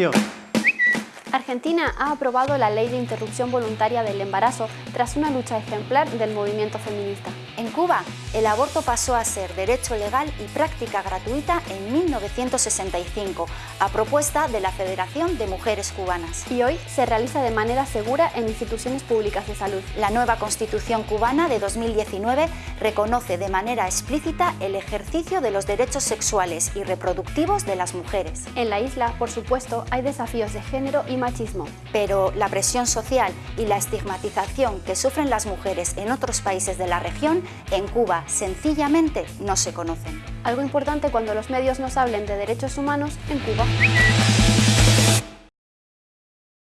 Thank. Argentina ha aprobado la Ley de Interrupción Voluntaria del Embarazo tras una lucha ejemplar del movimiento feminista. En Cuba, el aborto pasó a ser derecho legal y práctica gratuita en 1965, a propuesta de la Federación de Mujeres Cubanas. Y hoy se realiza de manera segura en instituciones públicas de salud. La nueva Constitución cubana de 2019 reconoce de manera explícita el ejercicio de los derechos sexuales y reproductivos de las mujeres. En la isla, por supuesto, hay desafíos de género y machismo. Pero la presión social y la estigmatización que sufren las mujeres en otros países de la región, en Cuba sencillamente no se conocen. Algo importante cuando los medios nos hablen de derechos humanos en Cuba.